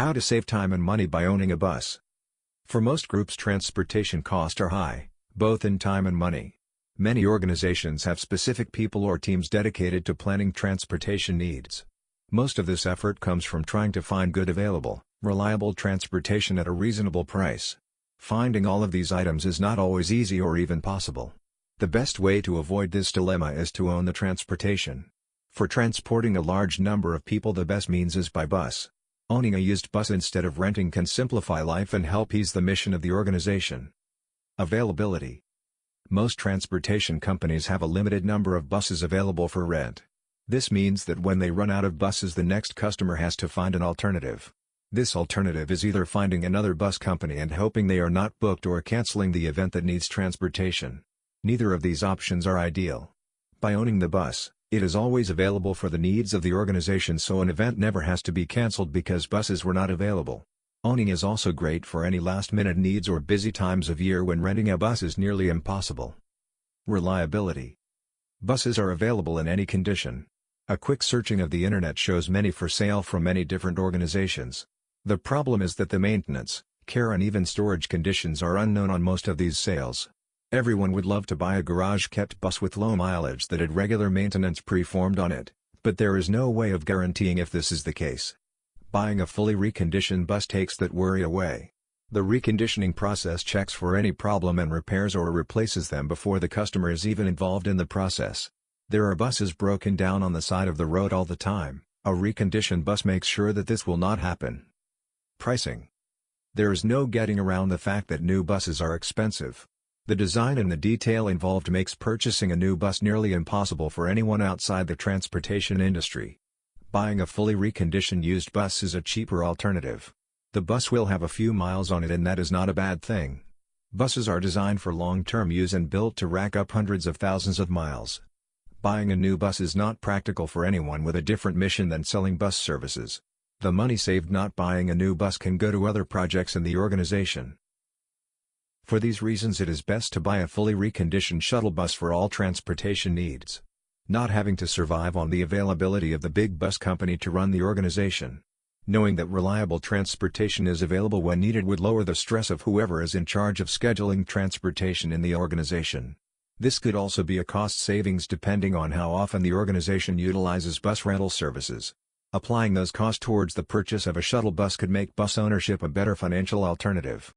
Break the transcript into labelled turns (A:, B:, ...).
A: How to save time and money by owning a bus. For most groups transportation costs are high, both in time and money. Many organizations have specific people or teams dedicated to planning transportation needs. Most of this effort comes from trying to find good available, reliable transportation at a reasonable price. Finding all of these items is not always easy or even possible. The best way to avoid this dilemma is to own the transportation. For transporting a large number of people the best means is by bus. Owning a used bus instead of renting can simplify life and help ease the mission of the organization. Availability Most transportation companies have a limited number of buses available for rent. This means that when they run out of buses the next customer has to find an alternative. This alternative is either finding another bus company and hoping they are not booked or canceling the event that needs transportation. Neither of these options are ideal. By owning the bus, it is always available for the needs of the organization so an event never has to be cancelled because buses were not available. Owning is also great for any last-minute needs or busy times of year when renting a bus is nearly impossible. Reliability Buses are available in any condition. A quick searching of the internet shows many for sale from many different organizations. The problem is that the maintenance, care and even storage conditions are unknown on most of these sales. Everyone would love to buy a garage-kept bus with low mileage that had regular maintenance pre-formed on it, but there is no way of guaranteeing if this is the case. Buying a fully reconditioned bus takes that worry away. The reconditioning process checks for any problem and repairs or replaces them before the customer is even involved in the process. There are buses broken down on the side of the road all the time, a reconditioned bus makes sure that this will not happen. Pricing There is no getting around the fact that new buses are expensive. The design and the detail involved makes purchasing a new bus nearly impossible for anyone outside the transportation industry. Buying a fully reconditioned used bus is a cheaper alternative. The bus will have a few miles on it and that is not a bad thing. Buses are designed for long-term use and built to rack up hundreds of thousands of miles. Buying a new bus is not practical for anyone with a different mission than selling bus services. The money saved not buying a new bus can go to other projects in the organization. For these reasons it is best to buy a fully reconditioned shuttle bus for all transportation needs. Not having to survive on the availability of the big bus company to run the organization. Knowing that reliable transportation is available when needed would lower the stress of whoever is in charge of scheduling transportation in the organization. This could also be a cost savings depending on how often the organization utilizes bus rental services. Applying those costs towards the purchase of a shuttle bus could make bus ownership a better financial alternative.